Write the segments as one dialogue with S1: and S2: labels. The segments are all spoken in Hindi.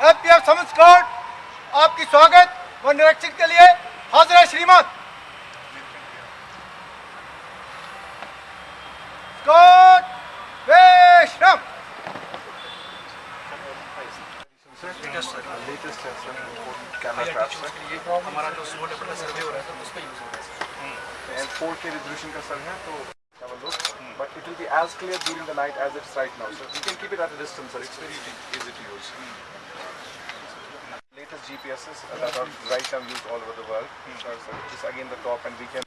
S1: एफ़ पी एफ़ आपकी स्वागत व निरीक्षण के लिए हाजिर है
S2: श्रीमान कैमरा ट्रैप सर
S3: हमारा जो स्लो लेवल का सर्वे हो रहा है तो उस पर यूज़ हो रहा है
S2: एंड 4K रेजोल्यूशन का सर है तो have a look but it will be as clear during the night as it's right now so you can keep it at a distance sir it's very easy to use latest GPSs that are right now used all over the world sir, sir, this again the top and we can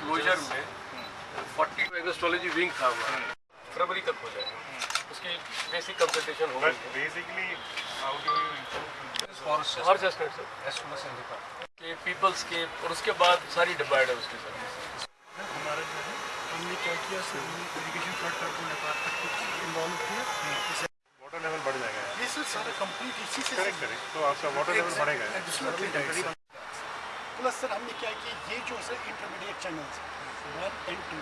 S3: closure में
S4: 40 एग्रोस्ट्रोलॉजी विंग था हमारा फरवरी तक हो जाएगा। उसकी बेसिक कंसल्टेशन हो हर सर
S3: एस्ट्रोनस इंडिका
S4: के पीपल्स के और उसके बाद सारी डिवाइड है उसके सर
S5: हमारा जो है हमने क्या किया? Sir irrigation flood control department को इन्वॉल्व किया।
S6: Water level बढ़ जाएगा।
S5: ये सर सारा कंप्लीट इसी से
S6: करेक्ट करेक्ट तो आपका वाटर लेवल बढ़ेगा।
S5: प्लस सर हमने क्या किया? ये जो sir intermediate channels one and two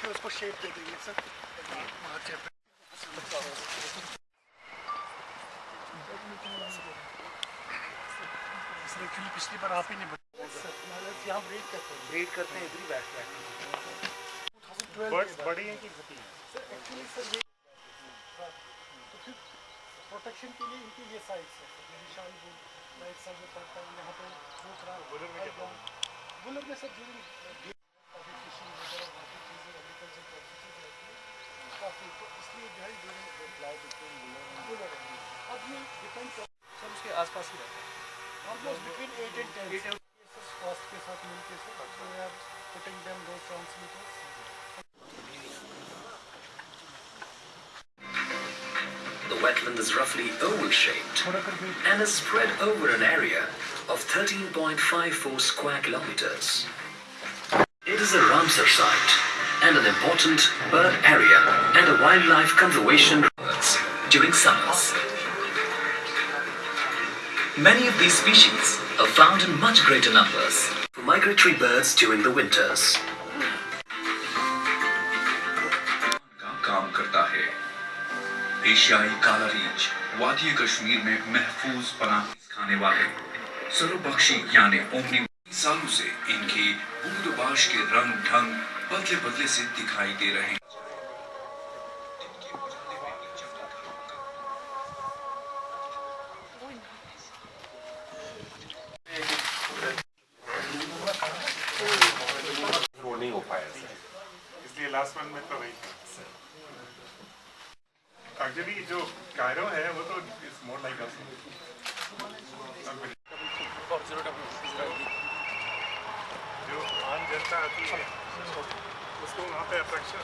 S5: फिर उसको शेप दे देंगे सर पिछली बार आप ही ने बताया यहाँ ब्रेक करते हैं
S3: ब्रेड करते हैं इधर ही बैठ बैठ।
S6: बर्ड्स बड़ी हैं कि छोटी हैं?
S5: सर एक्चुअली सर ये तो फिर प्रोटेक्शन के लिए इनकी ये साइड्स है। जो राइट साइड में पड़ता है यहाँ पे दूसरा
S6: बुलर में क्या
S5: बुलर में सर जो काफ़ी तो इसलिए जो है जो अप्लाई बिटवीन बुलर अब ये डिपेंड कर
S3: सर उसके आसपास ही रहता है।
S5: Almost between eight and ten cost के साथ मिलके sir so we are putting them those
S7: wetland is roughly oval-shaped and is spread over an area of 13.54 square kilometers. It is a Ramsar site and an important bird area and a wildlife conservation birds during summers. Many of these species are found in much greater numbers for migratory birds during the winters.
S8: एशियाई काला रीछ वादी कश्मीर में महफूज पनाह खाने वाले। सरोबख्शी यानी ओमनी सालों से इनके बूदबाश के रंग ढंग बदले बदले से दिखाई दे रहे
S2: नहीं हो पाया।
S6: इसलिए लास्ट वन में तो वही। एक्चुअली जो कायरो है, वो तो इट्स मोर लाइक अस जो आम जनता आती है, उसको वहाँ पे अट्रैक्शन